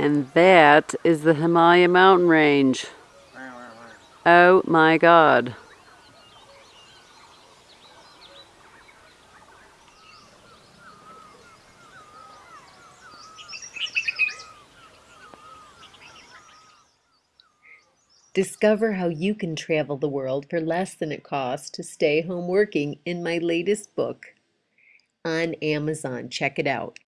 And that is the Himalaya mountain range. Oh my god. Discover how you can travel the world for less than it costs to stay home working in my latest book on Amazon. Check it out.